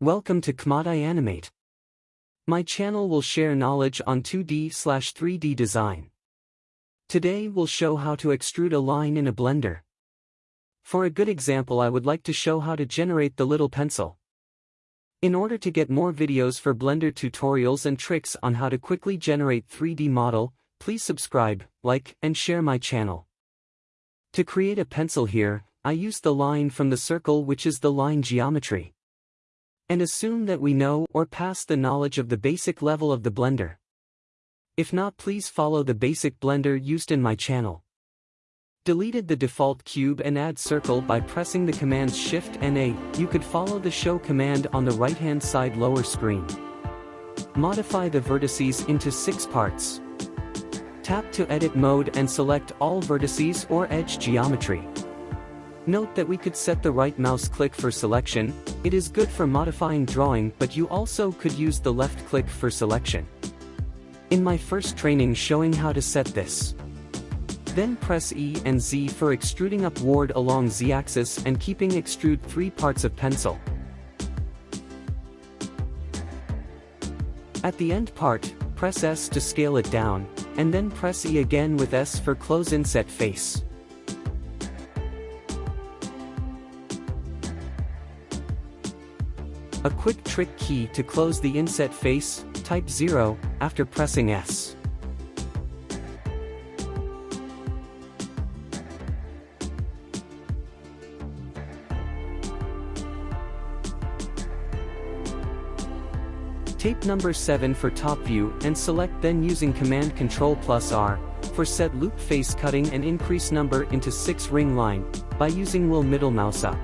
Welcome to Kmadai Animate. My channel will share knowledge on 2D slash 3D design. Today we'll show how to extrude a line in a blender. For a good example I would like to show how to generate the little pencil. In order to get more videos for Blender tutorials and tricks on how to quickly generate 3D model, please subscribe, like, and share my channel. To create a pencil here, I use the line from the circle which is the line geometry and assume that we know or pass the knowledge of the basic level of the blender. If not please follow the basic blender used in my channel. Deleted the default cube and add circle by pressing the commands Shift and A, you could follow the show command on the right hand side lower screen. Modify the vertices into 6 parts. Tap to edit mode and select all vertices or edge geometry. Note that we could set the right mouse click for selection, it is good for modifying drawing but you also could use the left click for selection. In my first training showing how to set this. Then press E and Z for extruding upward along Z-axis and keeping extrude 3 parts of pencil. At the end part, press S to scale it down, and then press E again with S for close inset face. A quick trick key to close the inset face, type 0, after pressing S. Tape number 7 for top view and select then using command Ctrl plus R, for set loop face cutting and increase number into 6 ring line, by using will middle mouse up.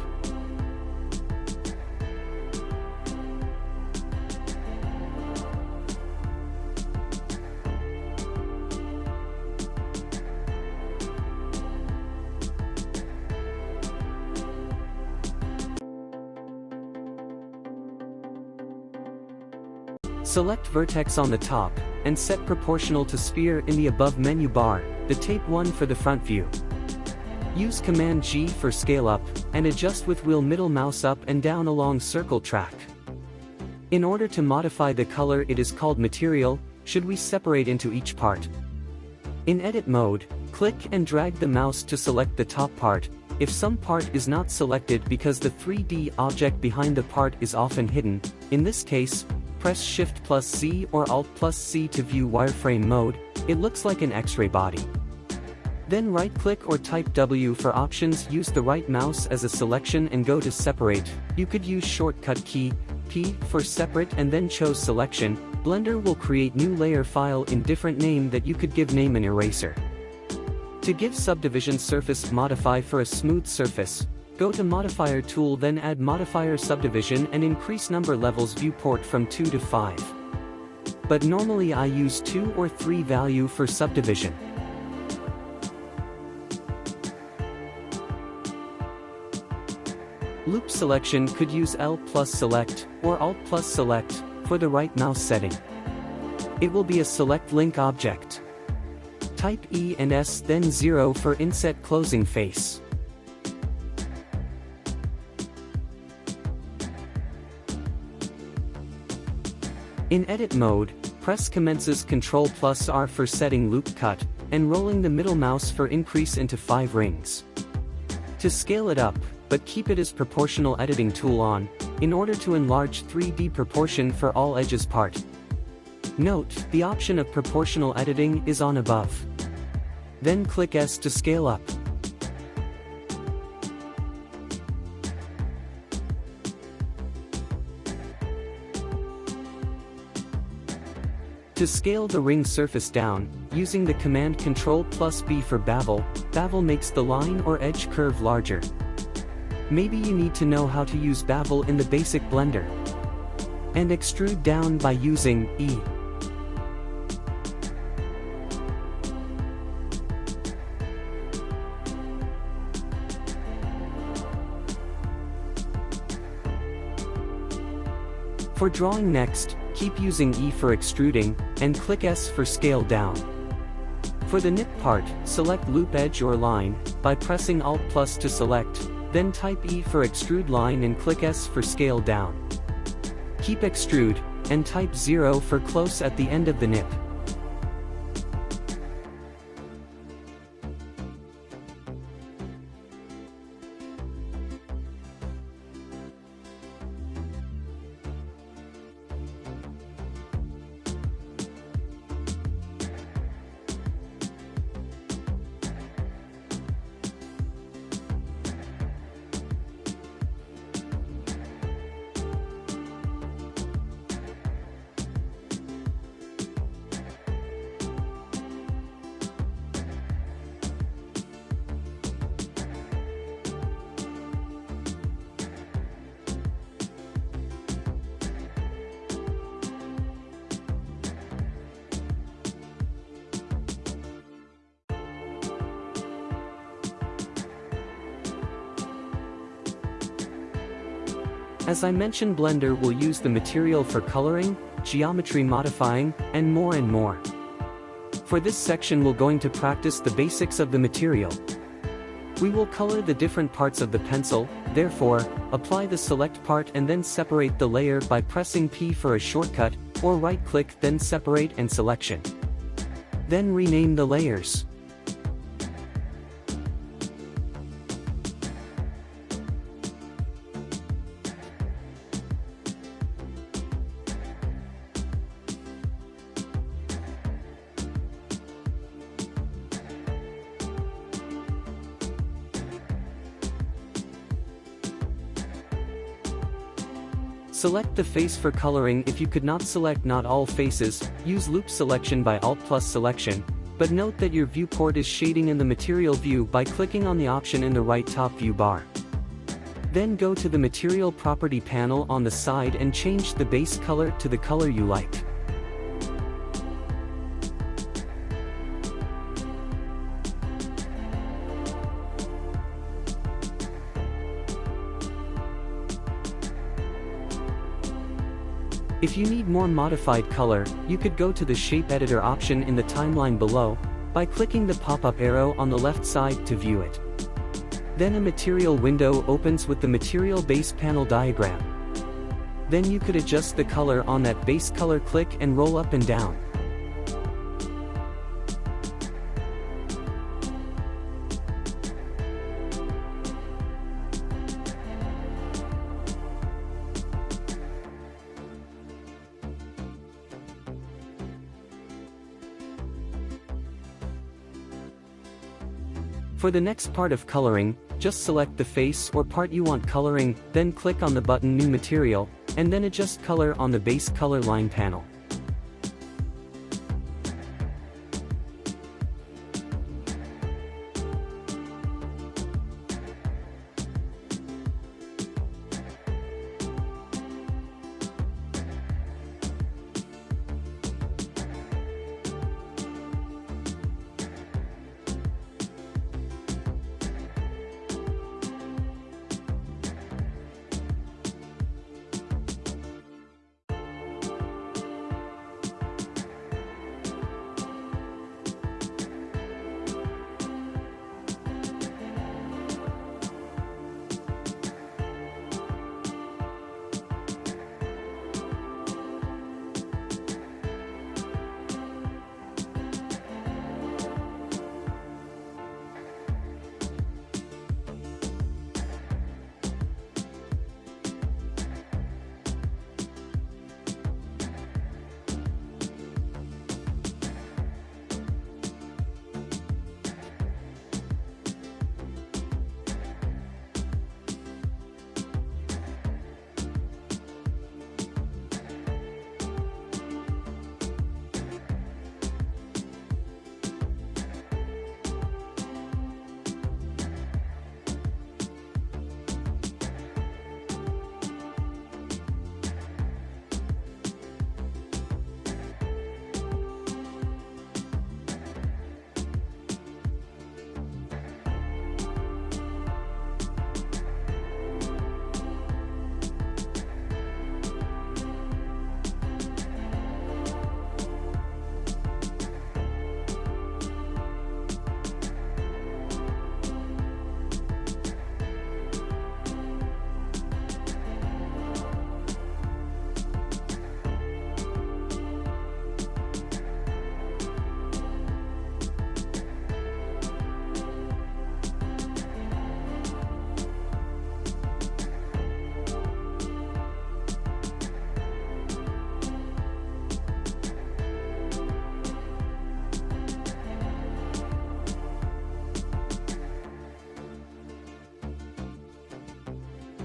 Select vertex on the top, and set proportional to sphere in the above menu bar, the tape 1 for the front view. Use Command G for scale up, and adjust with wheel middle mouse up and down along circle track. In order to modify the color it is called material, should we separate into each part. In edit mode, click and drag the mouse to select the top part, if some part is not selected because the 3D object behind the part is often hidden, in this case, press Shift plus Z or Alt plus C to view wireframe mode, it looks like an X-ray body. Then right-click or type W for options use the right mouse as a selection and go to separate, you could use shortcut key, P for separate and then chose selection, Blender will create new layer file in different name that you could give name an eraser. To give subdivision surface modify for a smooth surface, Go to Modifier tool then add Modifier Subdivision and increase number levels viewport from 2 to 5. But normally I use 2 or 3 value for subdivision. Loop selection could use L plus select, or Alt plus select, for the right mouse setting. It will be a select link object. Type E and S then 0 for inset closing face. In edit mode, press commences Ctrl plus R for setting loop cut, and rolling the middle mouse for increase into 5 rings. To scale it up, but keep it as proportional editing tool on, in order to enlarge 3D proportion for all edges part. Note, the option of proportional editing is on above. Then click S to scale up. To scale the ring surface down, using the command Ctrl plus B for bevel, bevel makes the line or edge curve larger. Maybe you need to know how to use bevel in the basic blender. And extrude down by using E. For drawing next, keep using E for extruding, and click S for scale down. For the nip part, select loop edge or line, by pressing Alt plus to select, then type E for extrude line and click S for scale down. keep extrude, and type 0 for close at the end of the nip. As I mentioned Blender will use the material for coloring, geometry modifying, and more and more. For this section we're going to practice the basics of the material. We will color the different parts of the pencil, therefore, apply the select part and then separate the layer by pressing P for a shortcut, or right-click then separate and selection. Then rename the layers. Select the face for coloring if you could not select not all faces, use loop selection by Alt plus selection, but note that your viewport is shading in the material view by clicking on the option in the right top view bar. Then go to the material property panel on the side and change the base color to the color you like. If you need more modified color, you could go to the Shader Editor option in the timeline below, by clicking the pop-up arrow on the left side to view it. Then a material window opens with the material base panel diagram. Then you could adjust the color on that base color click and roll up and down. For the next part of coloring, just select the face or part you want coloring, then click on the button New Material, and then adjust color on the base color line panel.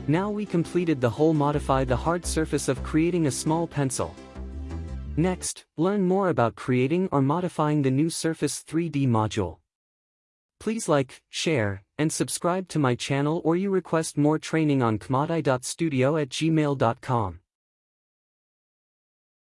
Now we completed the whole modify the hard surface of creating a small pencil. Next, learn more about creating or modifying the new Surface 3D module. Please like, share, and subscribe to my channel or you request more training on kmadai.studio at gmail.com.